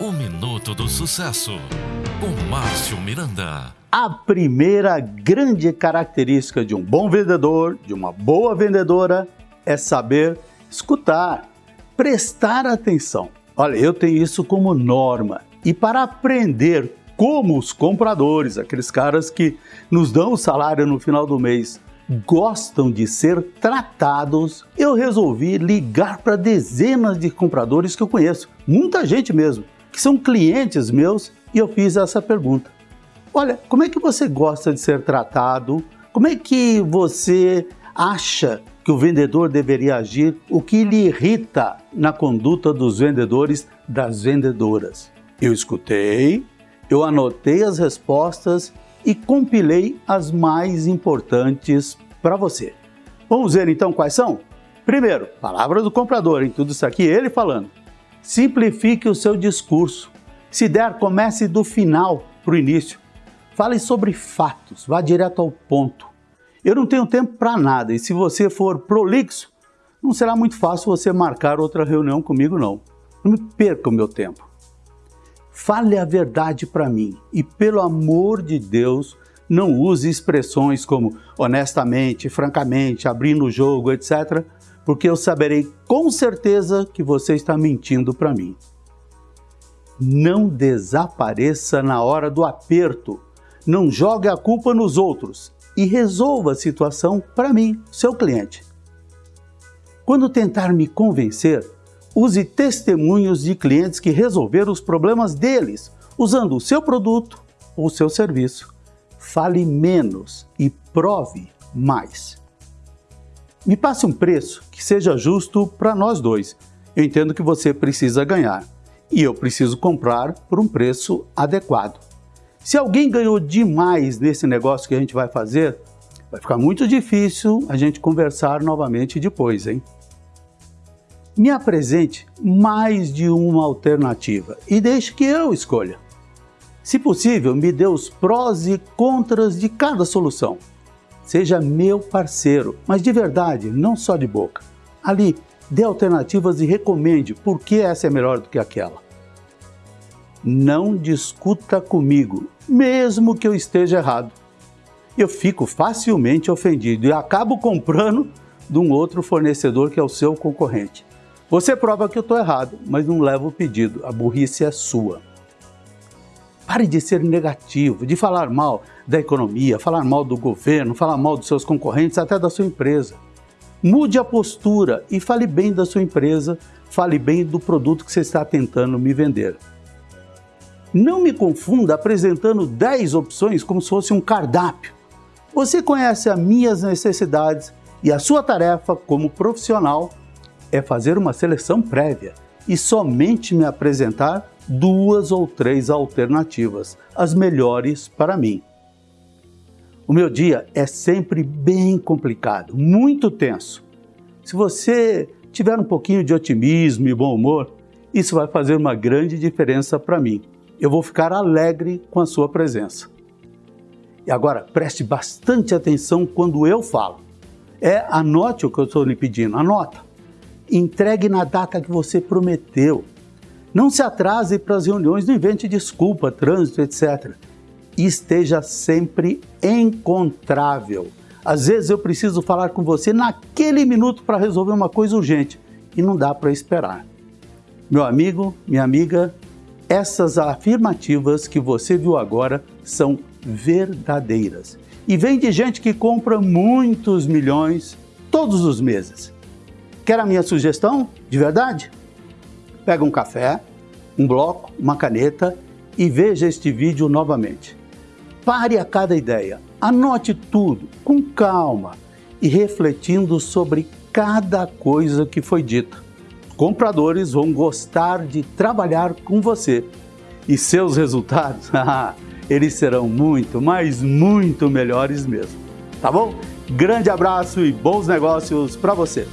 O Minuto do Sucesso, com Márcio Miranda. A primeira grande característica de um bom vendedor, de uma boa vendedora, é saber escutar, prestar atenção. Olha, eu tenho isso como norma. E para aprender como os compradores, aqueles caras que nos dão o salário no final do mês, gostam de ser tratados, eu resolvi ligar para dezenas de compradores que eu conheço, muita gente mesmo, que são clientes meus, e eu fiz essa pergunta. Olha, como é que você gosta de ser tratado? Como é que você acha que o vendedor deveria agir? O que lhe irrita na conduta dos vendedores, das vendedoras? Eu escutei, eu anotei as respostas e compilei as mais importantes para você. Vamos ver então quais são? Primeiro, palavra do comprador, em tudo isso aqui, ele falando. Simplifique o seu discurso. Se der, comece do final para o início. Fale sobre fatos, vá direto ao ponto. Eu não tenho tempo para nada e se você for prolixo, não será muito fácil você marcar outra reunião comigo não. Não me perca o meu tempo. Fale a verdade para mim e, pelo amor de Deus, não use expressões como honestamente, francamente, abrindo o jogo, etc., porque eu saberei com certeza que você está mentindo para mim. Não desapareça na hora do aperto. Não jogue a culpa nos outros e resolva a situação para mim, seu cliente. Quando tentar me convencer, Use testemunhos de clientes que resolveram os problemas deles usando o seu produto ou seu serviço. Fale menos e prove mais. Me passe um preço que seja justo para nós dois. Eu entendo que você precisa ganhar e eu preciso comprar por um preço adequado. Se alguém ganhou demais nesse negócio que a gente vai fazer, vai ficar muito difícil a gente conversar novamente depois, hein? me apresente mais de uma alternativa e deixe que eu escolha. Se possível, me dê os prós e contras de cada solução. Seja meu parceiro, mas de verdade, não só de boca. Ali, dê alternativas e recomende por que essa é melhor do que aquela. Não discuta comigo, mesmo que eu esteja errado. Eu fico facilmente ofendido e acabo comprando de um outro fornecedor que é o seu concorrente. Você prova que eu estou errado, mas não leva o pedido. A burrice é sua. Pare de ser negativo, de falar mal da economia, falar mal do governo, falar mal dos seus concorrentes, até da sua empresa. Mude a postura e fale bem da sua empresa, fale bem do produto que você está tentando me vender. Não me confunda apresentando 10 opções como se fosse um cardápio. Você conhece as minhas necessidades e a sua tarefa como profissional é fazer uma seleção prévia e somente me apresentar duas ou três alternativas, as melhores para mim. O meu dia é sempre bem complicado, muito tenso. Se você tiver um pouquinho de otimismo e bom humor, isso vai fazer uma grande diferença para mim. Eu vou ficar alegre com a sua presença. E agora, preste bastante atenção quando eu falo. É, anote o que eu estou lhe pedindo, anota. Entregue na data que você prometeu. Não se atrase para as reuniões, não invente desculpa, trânsito, etc. E esteja sempre encontrável. Às vezes eu preciso falar com você naquele minuto para resolver uma coisa urgente e não dá para esperar. Meu amigo, minha amiga, essas afirmativas que você viu agora são verdadeiras. E vem de gente que compra muitos milhões todos os meses. Quer a minha sugestão? De verdade? Pega um café, um bloco, uma caneta e veja este vídeo novamente. Pare a cada ideia, anote tudo com calma e refletindo sobre cada coisa que foi dita. Compradores vão gostar de trabalhar com você e seus resultados, eles serão muito, mas muito melhores mesmo. Tá bom? Grande abraço e bons negócios para você!